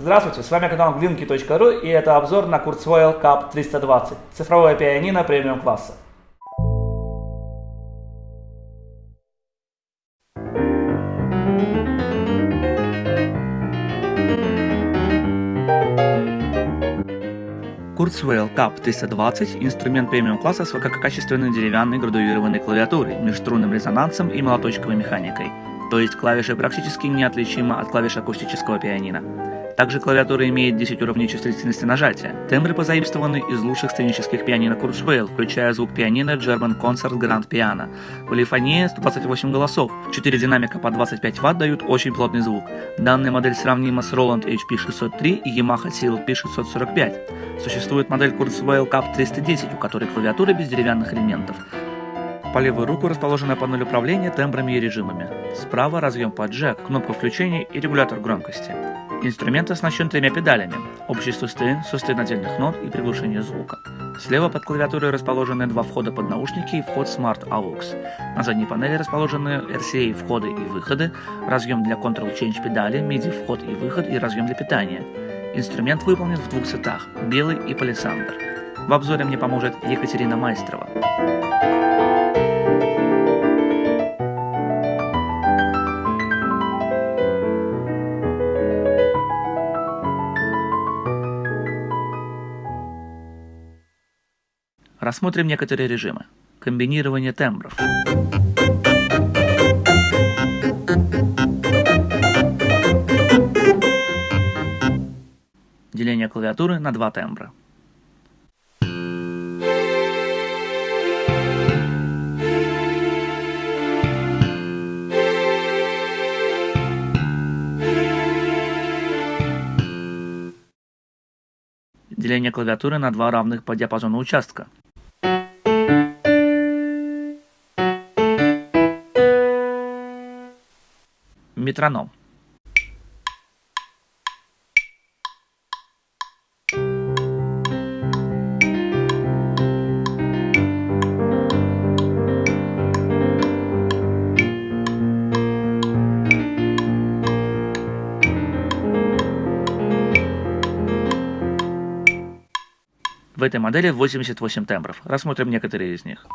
Здравствуйте, с вами канал glinky.ru и это обзор на Kurzweil Cup 320, цифровое пианино премиум класса. Kurzweil Cup 320 – инструмент премиум класса с высококачественной деревянной градуированной клавиатурой, межструнным резонансом и молоточковой механикой, то есть клавиши практически неотличимы от клавиш акустического пианино. Также клавиатура имеет 10 уровней чувствительности нажатия. Тембры позаимствованы из лучших сценических пианино Kurzweil, включая звук пианино German Concert Grand Piano. Полифония 128 голосов, 4 динамика по 25 Вт дают очень плотный звук. Данная модель сравнима с Roland HP603 и Yamaha CLP 645. Существует модель Kurzweil Cup 310, у которой клавиатура без деревянных элементов. По левую руку расположена панель управления тембрами и режимами. Справа разъем под джек, кнопка включения и регулятор громкости. Инструмент оснащен тремя педалями – общий сустейн, сустейн отдельных нот и приглушение звука. Слева под клавиатурой расположены два входа под наушники и вход Smart AUX. На задней панели расположены RCA входы и выходы, разъем для Control Change педали, MIDI вход и выход и разъем для питания. Инструмент выполнен в двух цветах – белый и палисандр. В обзоре мне поможет Екатерина Майстрова. Рассмотрим некоторые режимы. Комбинирование тембров. Деление клавиатуры на два тембра. Деление клавиатуры на два равных по диапазону участка. Метроном. В этой модели 88 тембров. Рассмотрим некоторые из них.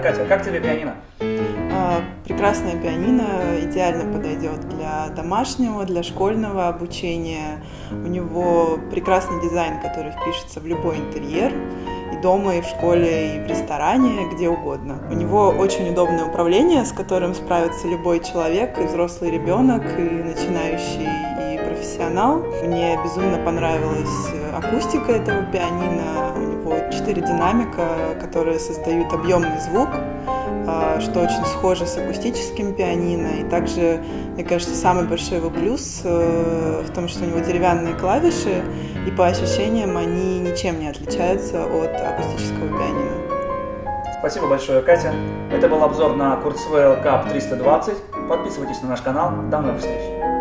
Итак, Катя, как тебе пианино? А, прекрасное пианино идеально подойдет для домашнего, для школьного обучения. У него прекрасный дизайн, который впишется в любой интерьер и дома, и в школе, и в ресторане, где угодно. У него очень удобное управление, с которым справится любой человек, и взрослый ребенок, и начинающий, профессионал. Мне безумно понравилась акустика этого пианино. У него четыре динамика, которые создают объемный звук, а, что очень схоже с акустическим пианино. И также, мне кажется, самый большой его плюс э, в том, что у него деревянные клавиши, и по ощущениям они ничем не отличаются от акустического пианино. Спасибо большое, Катя. Это был обзор на Kurzweil Cup 320. Подписывайтесь на наш канал. До новых встреч!